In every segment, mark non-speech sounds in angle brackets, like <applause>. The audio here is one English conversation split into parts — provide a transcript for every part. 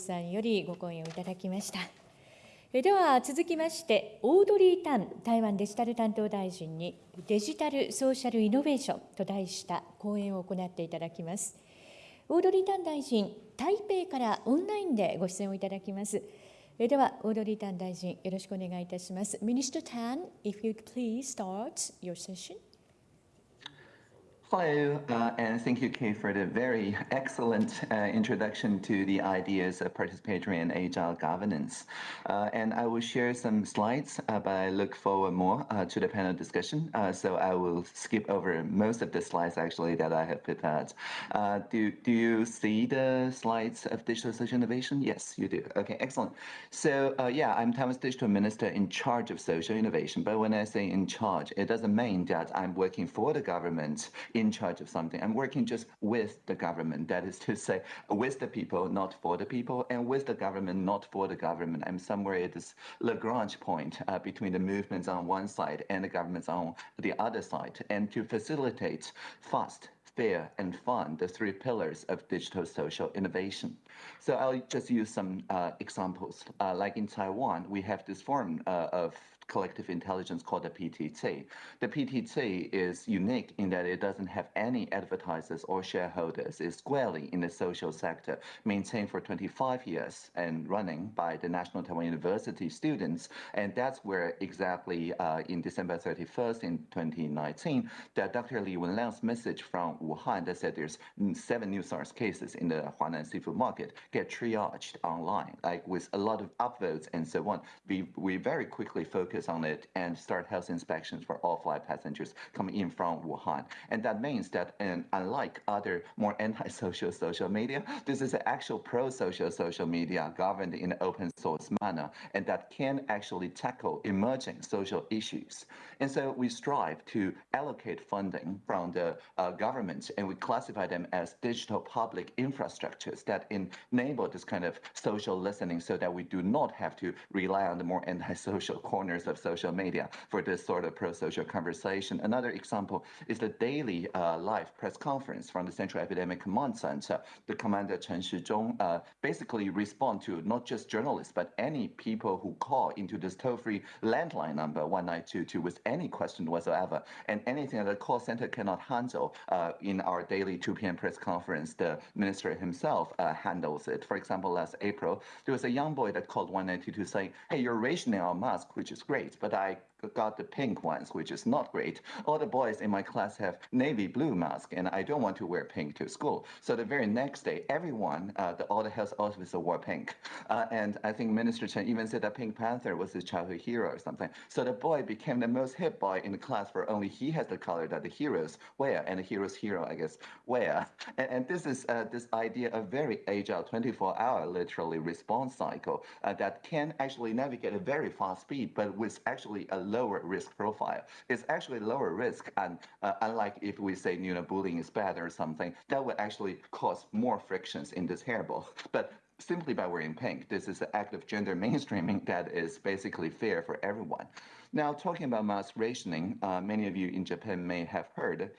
さんよりご講演をいただきました。えでは続きまして、オードリー・タン台湾デジタル担当大臣にデジタル・ソーシャル・イノベーションと題した講演を行っていただきます。オードリー・タン大臣、台北からオンラインでご出演をいただきます。えでは、オードリー・タン大臣、よろしくお願いいたします。Minister Tan, if you please start your session. Hello, uh, and thank you, Kay, for the very excellent uh, introduction to the ideas of participatory and agile governance. Uh, and I will share some slides, uh, but I look forward more uh, to the panel discussion. Uh, so I will skip over most of the slides actually that I have prepared. do, do you see the slides of digital social innovation? Yes, you do. Okay, excellent. So yeah, I'm Taiwan's digital minister in charge of social innovation. But when I say in charge, it doesn't mean that I'm working for the government in charge of something. I'm working just with the government. That is to say, with the people, not for the people, and with the government, not for the government. I'm somewhere at this Lagrange point uh, between the movements on one side and the governments on the other side. And to facilitate fast, fair, and fun, the three pillars of digital social innovation. So I'll just use some uh, examples. Uh, like in Taiwan, we have this form uh, of collective intelligence called the PTT. The PTT is unique in that it doesn't have any advertisers or shareholders. It's squarely in the social sector, maintained for 25 years and running by the National Taiwan University students. And that's where exactly uh, in December 31st in 2019, that Dr. Li Wenliang's message from Wuhan that said there's seven new SARS cases in the Huanan seafood market get triaged online, like with a lot of upvotes and so on. We, we very quickly focus focus on it and start health inspections for all flight passengers coming in from Wuhan. And that means that, and unlike other more anti-social <laughs> social media, this is an actual pro-social social media governed in an open source manner, and that can actually tackle emerging social issues. And so we strive to allocate funding from the uh, government, and we classify them as digital public infrastructures that enable this kind of social listening so that we do not have to rely on the more anti-social <laughs> corners of social media for this sort of pro-social conversation. Another example is the daily uh, live press conference from the Central Epidemic Command Center. The commander Chen Shizhong uh, basically respond to not just journalists, but any people who call into this toll-free landline number 1922 with any question whatsoever. And anything that the call center cannot handle uh, in our daily 2 p.m. press conference, the minister himself uh, handles it. For example, last April, there was a young boy that called 1922 saying, hey, you're rationing our mask, which is great great, but I got the pink ones, which is not great. All the boys in my class have navy blue mask, and I don't want to wear pink to school. So the very next day, everyone, uh, the, all the health officers wore pink. Uh, and I think Minister Chen even said that Pink Panther was his childhood hero or something. So the boy became the most hip boy in the class for only he has the color that the heroes wear, and the hero's hero, I guess, wear. And, and this is uh, this idea of very agile 24-hour literally response cycle uh, that can actually navigate a very fast speed, but with actually a lower risk profile. It's actually lower risk, and uh, unlike if we say you know bullying is bad or something, that would actually cause more frictions in this hairball. But simply by wearing pink, this is an act of gender mainstreaming that is basically fair for everyone. Now, talking about mass rationing, uh, many of you in Japan may have heard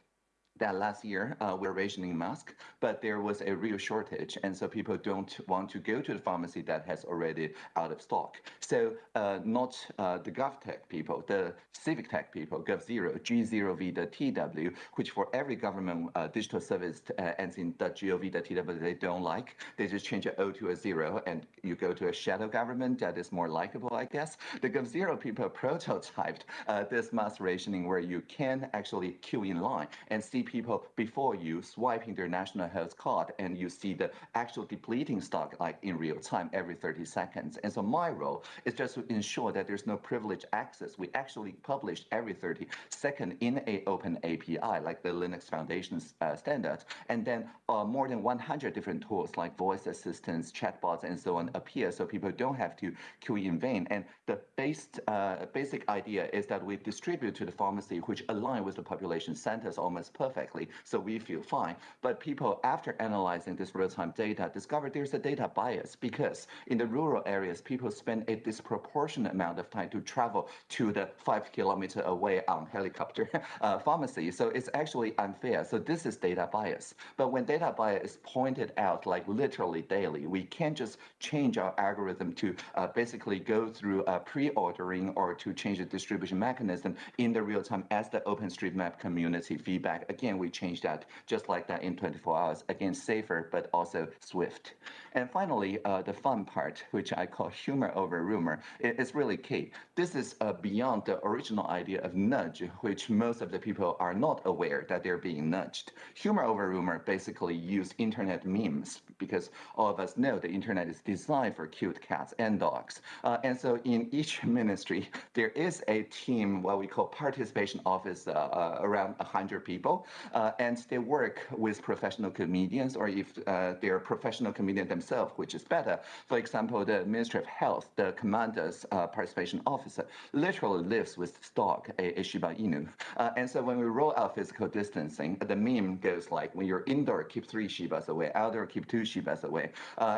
that last year uh, we're rationing masks, but there was a real shortage, and so people don't want to go to the pharmacy that has already out of stock. So uh, not uh, the GovTech people, the civic tech people, GovZero, G0V, the TW, which for every government uh, digital service uh, ends in the .gov, TW they don't like, they just change an O to a zero, and you go to a shadow government that is more likable, I guess. The GovZero people <laughs> prototyped uh, this mass rationing where you can actually queue in line and see people before you swiping their national health card and you see the actual depleting stock like in real time every 30 seconds. And so my role is just to ensure that there's no privileged access. We actually publish every 30 seconds in a open API like the Linux Foundation's uh, standard. And then uh, more than 100 different tools like voice assistants, chatbots, and so on appear so people don't have to queue in vain. And the based, uh, basic idea is that we distribute to the pharmacy which align with the population centers almost perfect perfectly, so we feel fine. But people, after analyzing this real-time data, discovered there's a data bias because in the rural areas, people spend a disproportionate amount of time to travel to the five kilometer away on helicopter <laughs> uh, pharmacy. So it's actually unfair. So this is data bias. But when data bias is pointed out like literally daily, we can't just change our algorithm to uh, basically go through uh, pre-ordering or to change the distribution mechanism in the real time as the OpenStreetMap community feedback. Again, we change that just like that in 24 hours. Again, safer, but also swift. And finally, uh, the fun part, which I call humor over rumor, is really key. This is uh, beyond the original idea of nudge, which most of the people are not aware that they're being nudged. Humor over rumor basically use internet memes because all of us know the internet is designed for cute cats and dogs. Uh, and so in each <laughs> ministry, there is a team, what we call participation office, uh, uh, around 100 people, uh, and they work with professional comedians, or if uh, they're professional comedian themselves, which is better. For example, the Ministry of Health, the commander's uh, participation officer, literally lives with dog, a, a Shiba Inu. and so when we roll out physical distancing, the meme goes like, when you're indoor, keep three Shibas away, outdoor, keep two Shibas away.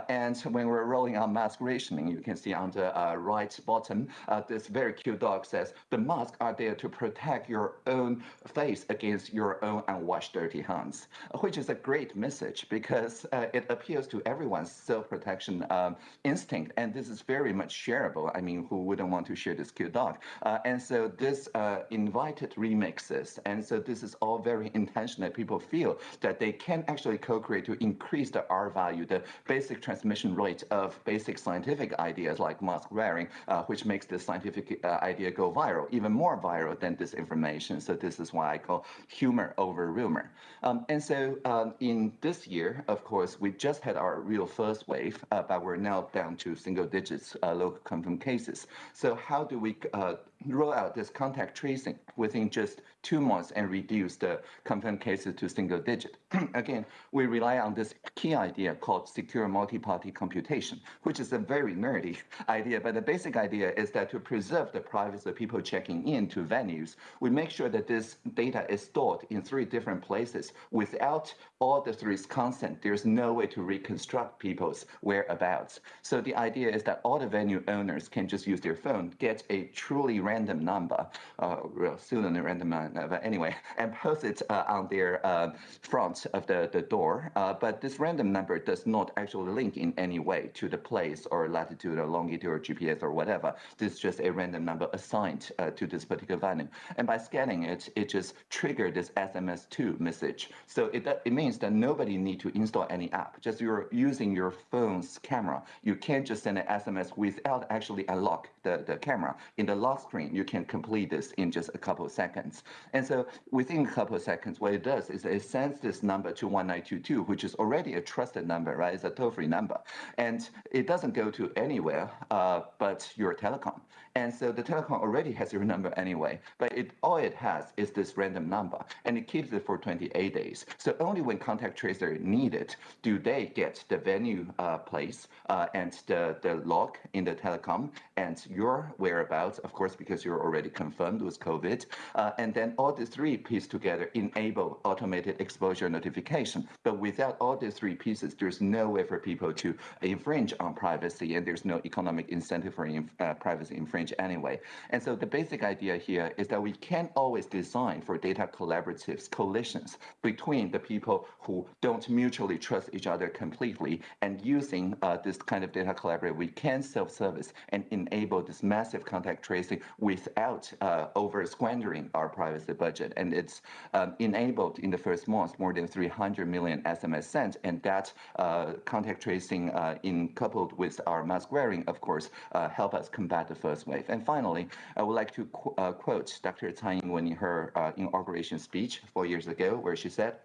and when we're rolling out mask rationing, you can see on the right bottom, this very cute dog says, the masks are there to protect your own face against your own unwashed dirty hands, which is a great message because uh, it appeals to everyone's self-protection um, instinct. And this is very much shareable. I mean, who wouldn't want to share this cute dog? Uh, and so this uh, invited remixes. And so this is all very intentional. People feel that they can actually co-create to increase the R value, the basic transmission rate of basic scientific ideas like mask wearing, uh, which makes this scientific uh, idea go viral, even more viral than disinformation. So this is why I call humor over rumor. Um, and so um, in this year, of course, we just had our real first wave, uh, but we're now down to single digits uh, local confirmed cases. So how do we uh, roll out this contact tracing within just two months and reduce the confirmed cases to single digit. <clears throat> Again, we rely on this key idea called secure multi-party computation, which is a very nerdy idea, but the basic idea is that to preserve the privacy of people checking in to venues, we make sure that this data is stored in three different places. Without all the three's consent, there's no way to reconstruct people's whereabouts. So the idea is that all the venue owners can just use their phone, get a truly random number, uh, well, pseudonym random number, but anyway, and post it uh, on their uh, front of the, the door. Uh, but this random number does not actually link in any way to the place or latitude or longitude or GPS or whatever. This is just a random number assigned uh, to this particular venue. And by scanning it, it just triggered this SMS2 message. So it, it means that nobody need to install any app. Just you're using your phone's camera. You can't just send an SMS without actually unlock the, the camera. In the lock screen, you can complete this in just a couple of seconds. And so within a couple of seconds, what it does is it sends this number to 1922, which is already a trusted number, right? It's a toll-free number. And it doesn't go to anywhere uh, but your telecom. And so the telecom already has your number anyway, but it all it has is this random number, and it keeps it for 28 days. So only when contact tracer needed do they get the venue uh, place uh, and the, the log in the telecom and your whereabouts, of course, because you're already confirmed with COVID. Uh, and then all the three pieces together enable automated exposure notification. But without all the three pieces, there's no way for people to infringe on privacy, and there's no economic incentive for uh, privacy infringe anyway. And so the basic idea here is that we can't always design for data collaboratives, coalitions between the people who don't mutually trust each other completely, and using uh, this kind of data collaborative, we can self-service and enable this massive contact tracing without uh, over squandering our privacy budget. And it's um, enabled in the first month more than 300 million SMS sent, and that uh, contact tracing uh, in coupled with our mask wearing, of course, uh, help us combat the first wave. And finally, I would like to qu uh, quote Dr. Tsai Ing-wen in her inauguration speech four years ago, where she said,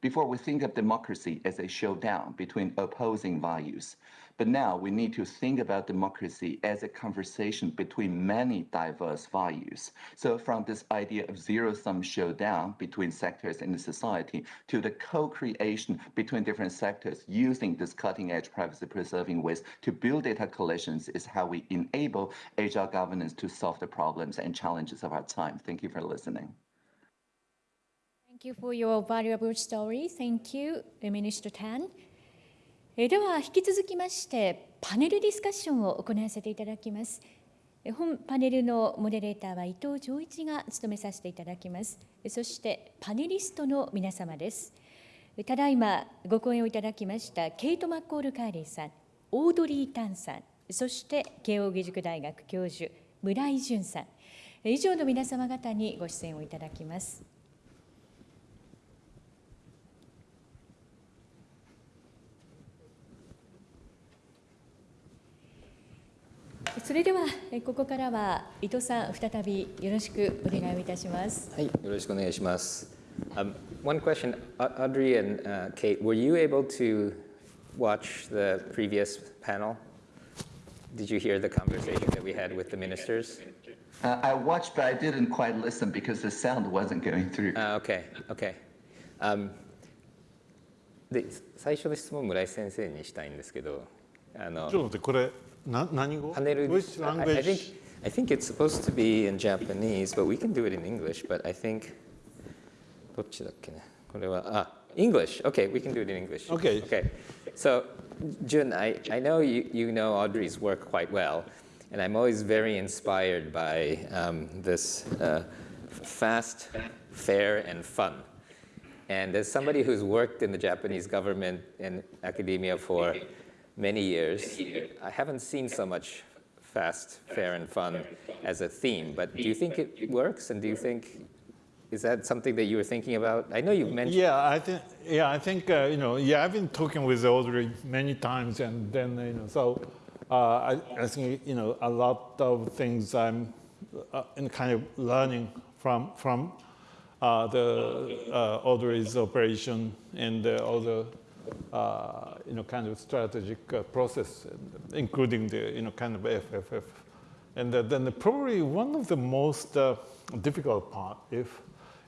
before we think of democracy as a showdown between opposing values, but now we need to think about democracy as a conversation between many diverse values. So from this idea of zero-sum showdown between sectors in the society to the co-creation between different sectors using this cutting-edge privacy-preserving ways to build data coalitions is how we enable agile governance to solve the problems and challenges of our time. Thank you for listening. Thank you for your valuable story. Thank you, Minister Tan. では引き続きましてパネルディスカッションを行わせていただきます。本パネルのモデレーターは伊藤浄一が務めさせていただきます。そしてパネリストの皆様です。ただいまご講演をいただきましたケイト・マッコール・カーリーさん、オードリー・タンさん、そして慶應義塾大学教授村井淳さん、以上の皆様方にご出演をいただきます。それではえここからは伊藤さん再びよろしくお願いをいたします。はい、よろしくお願いします。Um, one question, Au- Audrey and uh, Kate, were you able to watch the previous panel? Did you hear the conversation that we had with the ministers? Uh, I watched, but I didn't quite listen because the sound wasn't going through. Uh, okay, okay. Um, で最初の質問村井先生にしたいんですけど、あのちょっと待って、これ、な何語パネル Which I, I think language? I think it's supposed to be in Japanese, but we can do it in English. But I think どっちだっけね。これはあ English. Okay, we can do it in English. Okay. Okay. So, Jun, I, I know you, you know Audrey's work quite well, and I'm always very inspired by um, this uh, f- fast, fair, and fun. And as somebody who's worked in the Japanese government and academia for many years, I haven't seen so much fast, fair, and fun as a theme. But do you think it works? And do you think, is that something that you were thinking about? I know you've mentioned. Yeah, I think, yeah, I think, uh, you know, yeah, I've been talking with Audrey many times and then, you know, so uh, I, I think, you know, a lot of things I'm uh, in kind of learning from, from uh, the uh, Audrey's operation and uh, all the, uh, you know, kind of strategic uh, process, including the, you know, kind of FFF. And uh, then the, probably one of the most uh, difficult part, if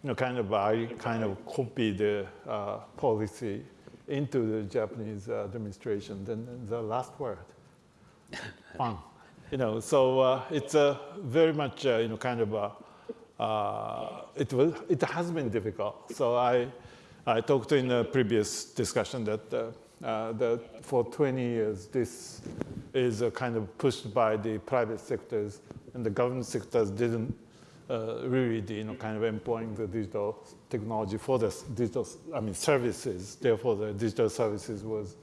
you know, kind of I kind of copy the uh, policy into the Japanese uh, administration, then the last word, <laughs> fun. You know, so uh, it's uh, very much uh, you know kind of uh, uh, it was it has been difficult. So I I talked in a previous discussion that uh, uh, that for 20 years this is kind of pushed by the private sectors and the government sectors didn't uh, really you know kind of employing the digital technology for the digital I mean services. Therefore, the digital services was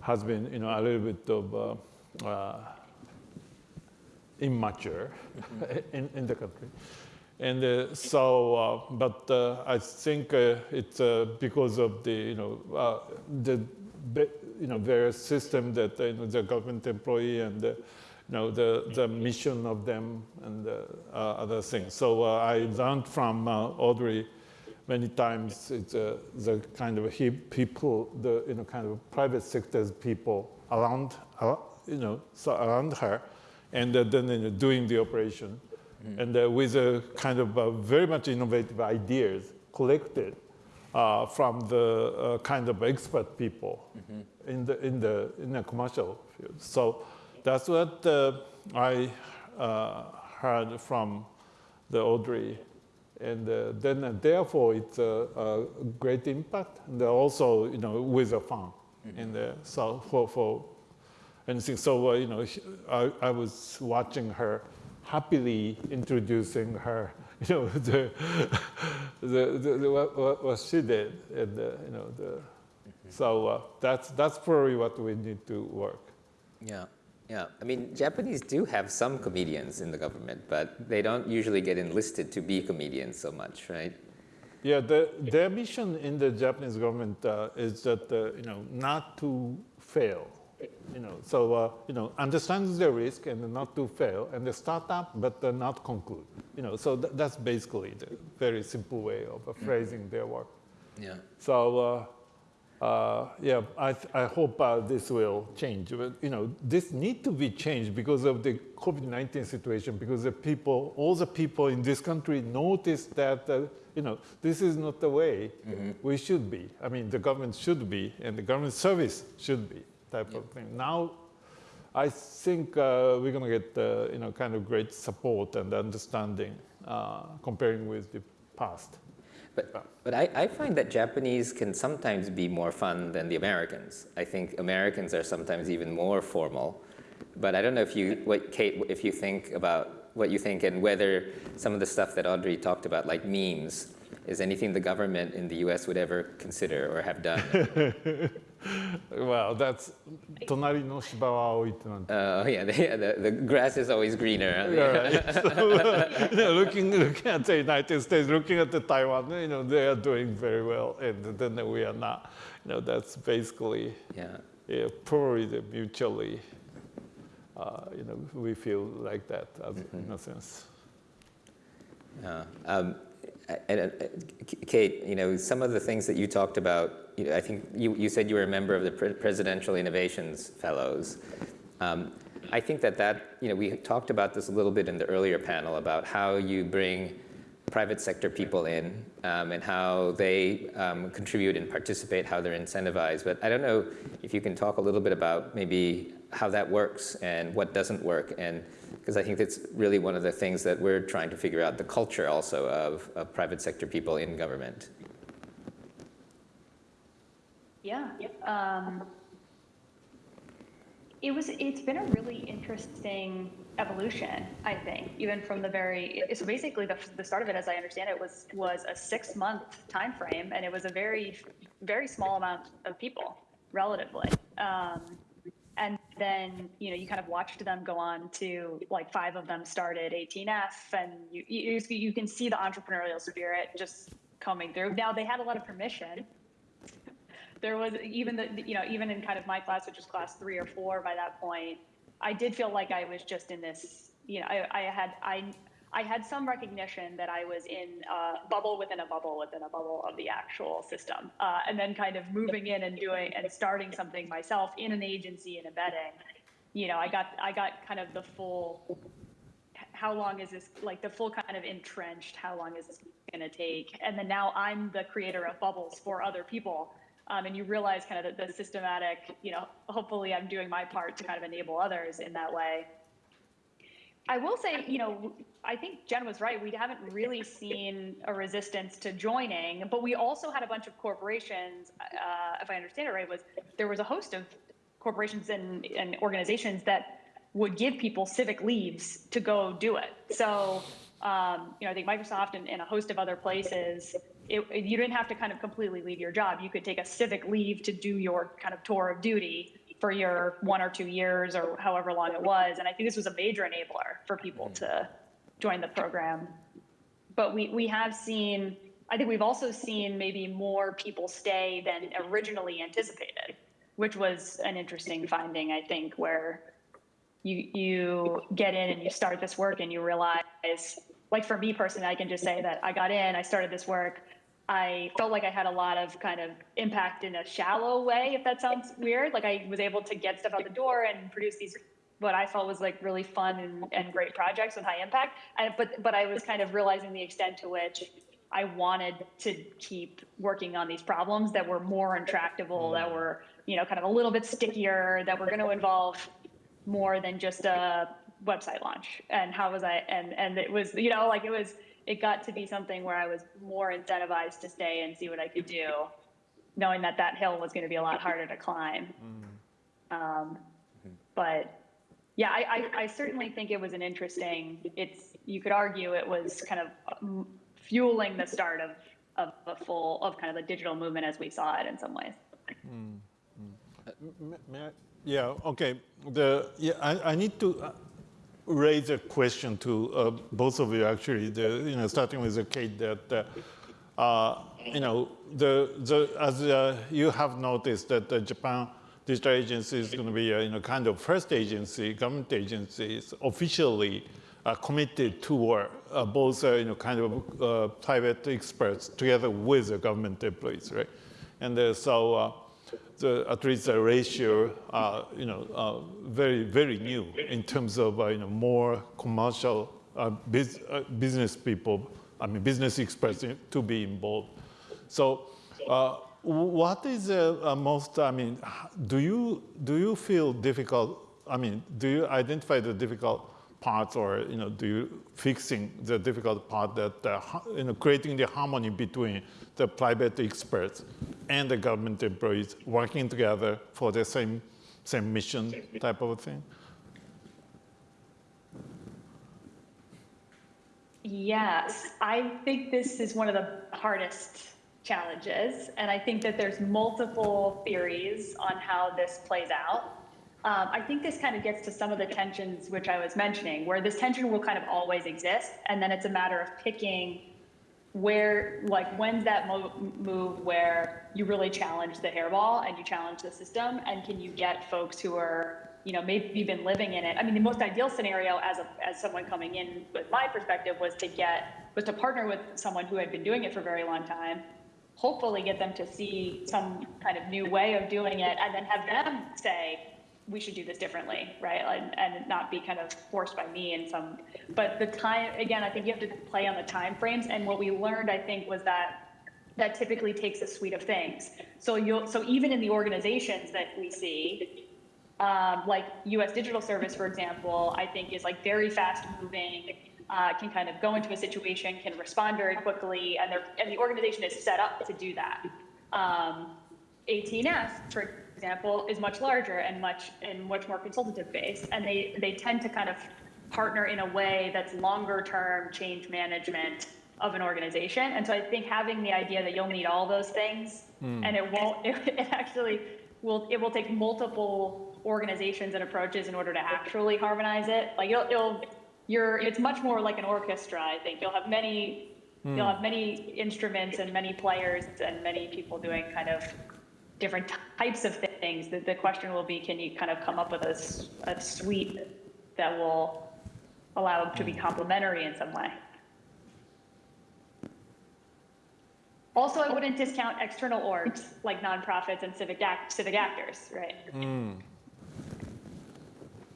has been you know a little bit of uh, uh, immature <laughs> in, in the country. And uh, so, uh, but uh, I think uh, it's uh, because of the, you know, uh, the, you know, various system that, you know, the government employee and, the, you know, the, the mission of them and other things. So I learned from Audrey many times. It's the kind of people, the you know kind of private sector's people around, you know, so around her, and then you know, doing the operation, and uh, with a kind of uh, very much innovative ideas collected uh, from the uh, kind of expert people in the in the in the commercial field. So that's what uh, I uh, heard from the Audrey. And uh, then uh, therefore it's a, a great impact. And also you know with a fun in there so for for anything. So uh, you know I, I was watching her happily introducing her <laughs> you know the the, the, the what, what, what she did and you know the so uh, that's that's probably what we need to work Yeah, yeah. I mean, Japanese do have some comedians in the government, but they don't usually get enlisted to be comedians so much, right? Yeah, the, their mission in the Japanese government uh, is that uh, you know not to fail. You know, so uh, you know understand the risk and not to fail, and the start up but uh, not conclude. You know, so th- that's basically the very simple way of uh, phrasing their work. Yeah. So uh, uh, yeah, I, th- I hope uh, this will change. But, you know, this need to be changed because of the COVID-19 situation. Because the people, all the people in this country noticed that uh, you know this is not the way we should be. I mean, the government should be, and the government service should be type of thing. Now, I think uh, we're going to get uh, you know kind of great support and understanding uh, comparing with the past. But, but I, I find that Japanese can sometimes be more fun than the Americans. I think Americans are sometimes even more formal. But I don't know if you, what Kate, if you think about what you think and whether some of the stuff that Audrey talked about, like memes, is anything the government in the US would ever consider or have done? <laughs> well, that's Tonari no Shibawa Aoi Oh, yeah, the, the, grass is always greener. Yeah, right. so, you know, looking, looking at the United States, looking at the Taiwan, you know, they are doing very well, and then we are not. You know, that's basically yeah. yeah probably the mutually, uh, you know, we feel like that as, mm -hmm. in a sense. Yeah. Um, and, uh, Kate, you know, some of the things that you talked about I think you, you said you were a member of the Presidential Innovations Fellows. Um, I think that that, you know, we talked about this a little bit in the earlier panel about how you bring private sector people in um, and how they um, contribute and participate, how they're incentivized. But I don't know if you can talk a little bit about maybe how that works and what doesn't work. And because I think that's really one of the things that we're trying to figure out, the culture also of, of private sector people in government. Yeah. Um, it was, it's been a really interesting evolution, I think, even from the very, so basically the, the start of it, as I understand it, was, was a six month time frame, and it was a very, very small amount of people, relatively. Um, and then, you know, you kind of watched them go on to, like, five of them started 18F, and you, you, you can see the entrepreneurial spirit just coming through. Now, they had a lot of permission, there was even the you know even in kind of my class which was class three or four by that point i did feel like i was just in this you know i, I had i i had some recognition that i was in a bubble within a bubble within a bubble of the actual system uh, and then kind of moving in and doing and starting something myself in an agency and embedding you know i got i got kind of the full how long is this like the full kind of entrenched how long is this going to take? And then now i'm the creator of bubbles for other people um, and you realize kind of the, the, systematic, you know, hopefully I'm doing my part to kind of enable others in that way. I will say, you know, I think Jen was right. We haven't really seen a resistance to joining, but we also had a bunch of corporations, uh, if I understand it right, was there was a host of corporations and, and organizations that would give people civic leaves to go do it. So, um, you know, I think Microsoft and, and a host of other places it, you didn't have to kind of completely leave your job. You could take a civic leave to do your kind of tour of duty for your one or two years or however long it was. And I think this was a major enabler for people mm. to join the program. But we, we have seen, I think we've also seen maybe more people stay than originally anticipated, which was an interesting finding, I think, where you, you get in and you start this work and you realize, like for me personally, I can just say that I got in, I started this work, I felt like I had a lot of kind of impact in a shallow way, if that sounds weird. Like I was able to get stuff out the door and produce these what I felt was like really fun and, and great projects with high impact. And, but but I was kind of realizing the extent to which I wanted to keep working on these problems that were more intractable, that mm. were you know kind of a little bit stickier, that were going to involve more than just a website launch. And how was I? And and it was you know like it was it got to be something where I was more incentivized to stay and see what I could do, knowing that that hill was going to be a lot harder to climb. Mm. Um, but yeah, I, I, I, certainly think it was an interesting. It's you could argue it was kind of fueling the start of of a full of kind of the digital movement as we saw it in some ways. Mm. Mm. Yeah. Okay. The yeah, I, I need to. Uh, raise a question to uh, both of you actually, the, you know, starting with the Kate that, uh, uh, you know, the, the, as uh, you have noticed that the Japan Digital Agency is going to be a you know, kind of first agency, government agency is officially uh, committed toward uh, both you know, kind of private experts together with the government employees, right? And so the, at least the ratio, uh, you know, uh, very, very new in terms of, uh, you know, more commercial uh, biz, uh, business people, I mean, business experts to be involved. So uh, what is the most, I mean, do you, do you feel difficult, I mean, do you identify the difficult parts or you know do you fixing the difficult part that uh, you know creating the harmony between the private experts and the government employees working together for the same same mission type of thing? Yes, I think this is one of the hardest challenges, and I think that there's multiple theories on how this plays out. Um, I think this kind of gets to some of the tensions which I was mentioning, where this tension will kind of always exist, and then it's a matter of picking where, like, when's that mo- move where you really challenge the hairball and you challenge the system, and can you get folks who are you know, maybe been living in it. I mean, the most ideal scenario as a, as someone coming in with my perspective was to get, was to partner with someone who had been doing it for a very long time, hopefully get them to see some kind of new way of doing it and then have them say, we should do this differently, right? And, and not be kind of forced by me in some, but the time, again, I think you have to play on the time frames. And what we learned, I think, was that that typically takes a suite of things. So you'll, so even in the organizations that we see, um, like U.S. Digital Service, for example, I think is like very fast moving, uh, can kind of go into a situation, can respond very quickly, and, and the organization is set up to do that. Um, for example, is much larger and much and much more consultative based, and they they tend to kind of partner in a way that's longer term change management of an organization. And so I think having the idea that you'll need all those things, mm. and it won't, <laughs> it, it actually will it will take multiple organizations and approaches in order to actually harmonize it. Like it'll, it'll you're, it's much more like an orchestra. I think you'll have many, mm. you'll have many instruments and many players and many people doing kind of different types of things. The, the question will be, can you kind of come up with a, suite that will allow it to be complementary in some way? Also, I wouldn't discount external orgs like nonprofits and civic act, civic actors, right? Mm.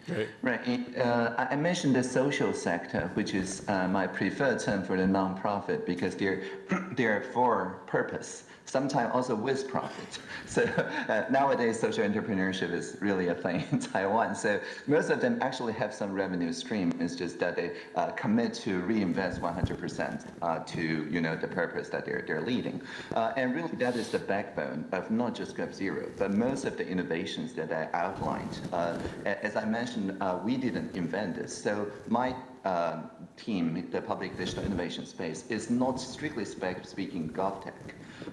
Right. right. Uh, I mentioned the social sector, which is uh, my preferred term for the nonprofit because they're <clears throat> they're for purpose sometimes also with profit. <laughs> So uh, nowadays, social entrepreneurship is really a thing <laughs> in Taiwan. So most of them actually have some revenue stream. It's just that they uh, commit to reinvest 100% uh, to you know the purpose that they're they're leading. Uh, and really, that is the backbone of not just GovZero, but most of the innovations that I outlined. As I mentioned, uh, we didn't invent this. So my uh, team, the public digital innovation space, is not strictly speaking GovTech.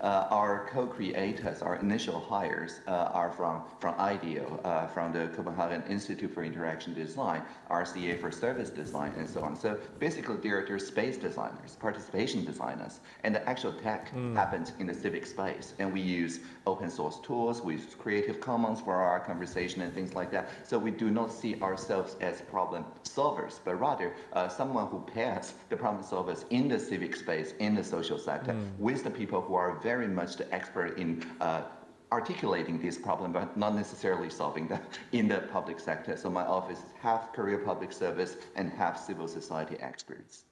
Uh, our co-creators, our initial hires, uh, are from, from IDEO, uh, from the Copenhagen Institute for Interaction Design, RCA for Service Design, and so on. So basically, they're, they're space designers, participation designers, and the actual tech mm. happens in the civic space. And we use open source tools, we use Creative Commons for our conversation and things like that. So we do not see ourselves as problem solvers, but rather uh, someone who pairs the problem solvers in the civic space, in the social sector, mm. with the people who are very much the expert in uh, articulating this problem, but not necessarily solving them in the public sector. So my office is half career public service and half civil society experts.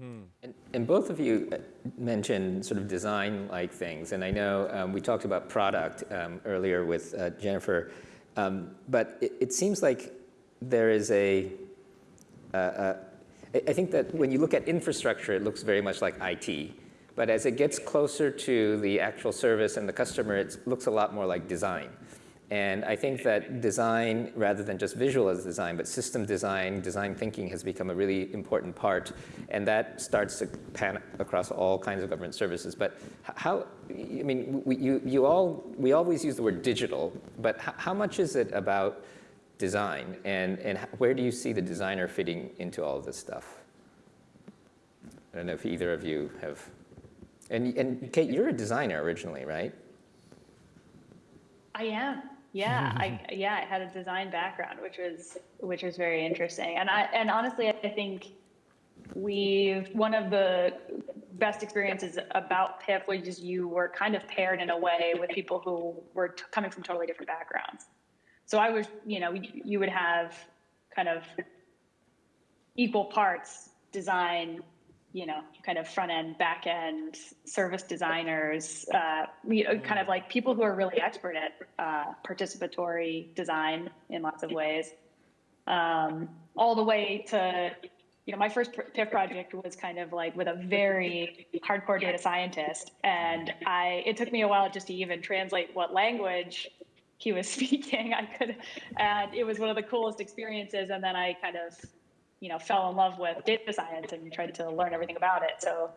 Mm. And, and, both of you uh, mentioned sort of design-like things, and I know um, we talked about product um, earlier with uh, Jennifer, um, but it, it, seems like there is a, uh, uh, I think that when you look at infrastructure, it looks very much like IT. But as it gets closer to the actual service and the customer, it looks a lot more like design. And I think that design, rather than just visual as design, but system design, design thinking has become a really important part. And that starts to pan across all kinds of government services. But how, I mean, we, you, you all, we always use the word digital, but how much is it about design? And, and where do you see the designer fitting into all of this stuff? I don't know if either of you have and, and Kate, you're a designer originally, right? I am. Yeah, <laughs> I yeah, I had a design background, which was which was very interesting. And I and honestly, I think we one of the best experiences about PIF was just you were kind of paired in a way with people who were t- coming from totally different backgrounds. So I was, you know, you would have kind of equal parts design you know, kind of front end, back end, service designers, uh, you know, kind of like people who are really expert at uh, participatory design in lots of ways. um, all the way to, you know, my first PIF project was kind of like with a very hardcore data scientist. And I, it took me a while just to even translate what language he was <laughs> speaking. I could, and it was one of the coolest experiences. And then I kind of, you know, fell in love with data science and tried to learn everything about it. So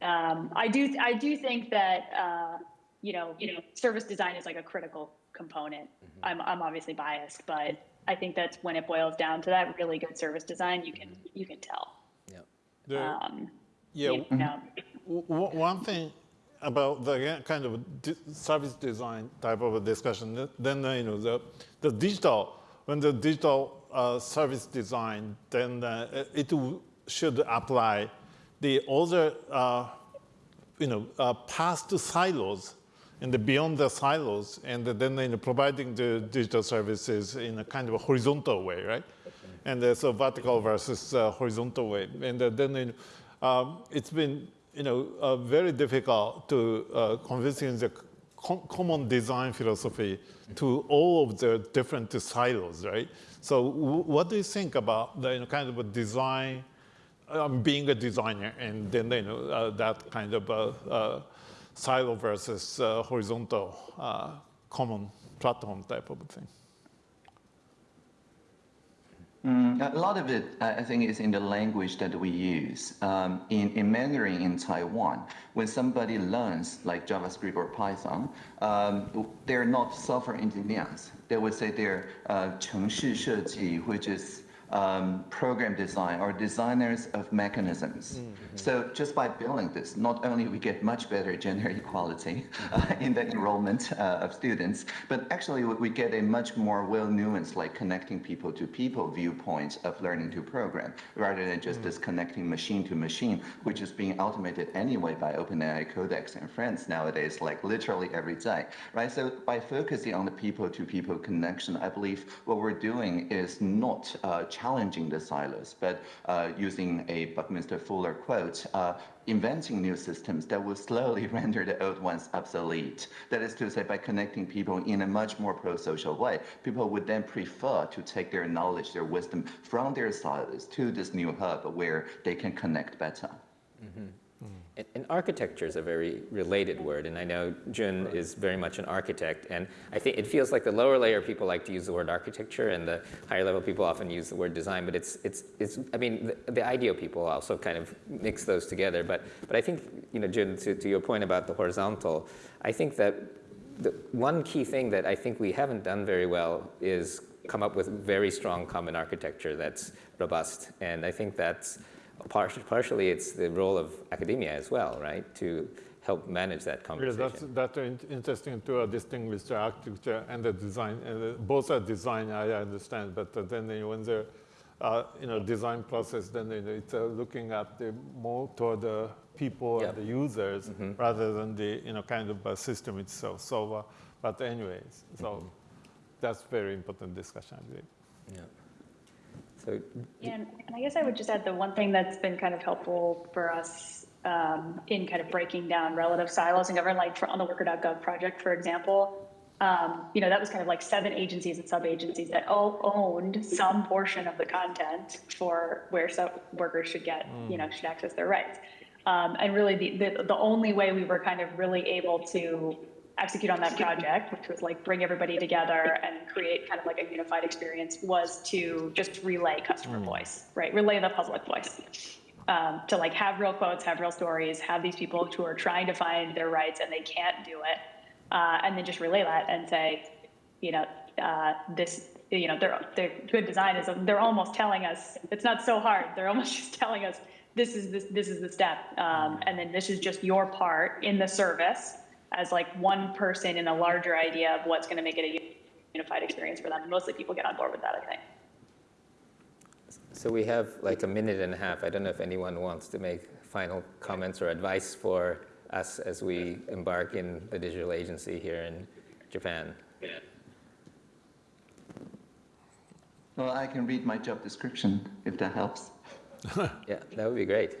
um, I do, I do think that, uh, you know, you know, service design is like a critical component. I'm, I'm obviously biased, but I think that's when it boils down to that really good service design, you can, you can tell. The- Um, yeah, you know, w- w- one thing about the kind of di- service design type of a discussion, then you know the the digital when the digital uh, service design, then uh, it should apply the other uh, you know uh, past silos and the beyond the silos, and then providing the digital services in a kind of a horizontal way, right? And so vertical versus uh, horizontal way, and uh, then um, it's been you know uh, very difficult to uh, convincing the com- common design philosophy to all of the different silos, right? So, what do you think about the you know, kind of a design? um, being a designer and then you know uh, that kind of uh, uh, silo versus uh, horizontal uh, common platform type of thing. Mm, a lot of it, I think, is in the language that we use. Um, in, in, Mandarin in Taiwan, when somebody learns like JavaScript or Python, um, they're not software engineers. They would say they're uh, 程式设计, which is um, program design or designers of mechanisms. So just by building this, not only we get much better gender equality <laughs> uh, in the enrollment uh, of students, but actually we- get a much more well-nuanced, like connecting people to people viewpoints of learning to program, rather than just this connecting machine to machine, which is being automated anyway by OpenAI Codex and friends nowadays, like literally every day, right? So by focusing on the people-to-people connection, I believe what we're doing is not uh, challenging the silos, but uh, using a Buckminster Fuller quote, uh, inventing new systems that will slowly <laughs> render the old ones obsolete. That is to say, by connecting people in a much more pro-social way, people would then prefer to take their knowledge, their wisdom from their silos to this new hub where they can connect better. And, and architecture is a very related word, and I know Jun is very much an architect, and I think it feels like the lower layer people like to use the word architecture, and the higher level people often use the word design. But it's it's it's. I mean, the, the IDEO people also kind of mix those together. But but I think you know, Jun, to, to your point about the horizontal, I think that the one key thing that I think we haven't done very well is come up with very strong common architecture that's robust, and I think that's Partially, partially, it's the role of academia as well, right, to help manage that Yeah, conversation. that's that's interesting to uh, distinguish the architecture and the design. And uh, both are design, I understand, but uh, then when the uh, you know design process, then it's uh, looking at the more toward the people Yeah. and the users rather than the you know kind of system itself. So, uh, but anyways, so that's very important discussion, I believe. Yeah. So, And, and I guess I would just add the one thing that's been kind of helpful for us um, in kind of breaking down relative silos in government, like for, on the worker.gov project, for example, um, you know, that was kind of like seven agencies and sub-agencies that all owned some portion of the content for where so workers should get, you know, should access their rights. Um, and really the, the, the only way we were kind of really able to execute on that project, which was like bring everybody together and create kind of like a unified experience, was to just relay customer voice, right? Relay the public voice. Um, to like have real quotes, have real stories, have these people who are trying to find their rights and they can't do it, uh, and then just relay that and say, you know, uh, this, you know, their their good design is they're almost telling us it's not so hard. They're almost <laughs> just telling us this is this this is the step, um, and then this is just your part in the service as like one person in a larger idea of what's going to make it a unified experience for them. Mostly people get on board with that, I think. so we have like a minute and a half. I don't know if anyone wants to make final comments or advice for us as we embark in the digital agency here in Japan. Well, I can read my job description if that helps. <laughs> Yeah, that would be great.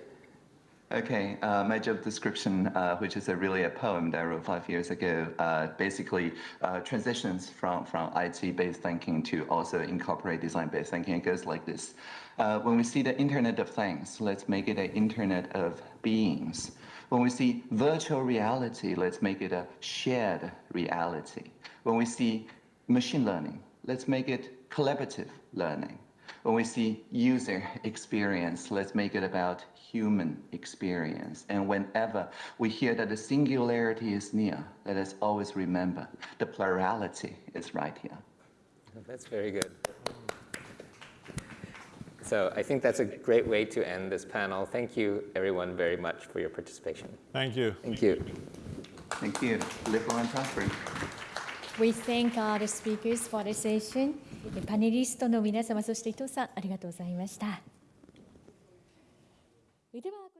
Okay, uh, my job description, uh, which is a really a poem that I wrote five years ago, uh, basically uh, transitions from, from IT-based thinking to also incorporate design-based thinking. It goes like this. Uh, when we see the Internet of Things, let's make it an Internet of Beings. When we see virtual reality, let's make it a shared reality. When we see machine learning, let's make it collaborative learning. When we see user experience, let's make it about human experience. And whenever we hear that the singularity is near, let us always remember the plurality is right here. That's very good. So I think that's a great way to end this panel. Thank you, everyone, very much for your participation. Thank you. Thank you. Thank you. Live long and prosper. We thank all the speakers for the session. パネリストの皆様、そして伊藤さん、ありがとうございました。 では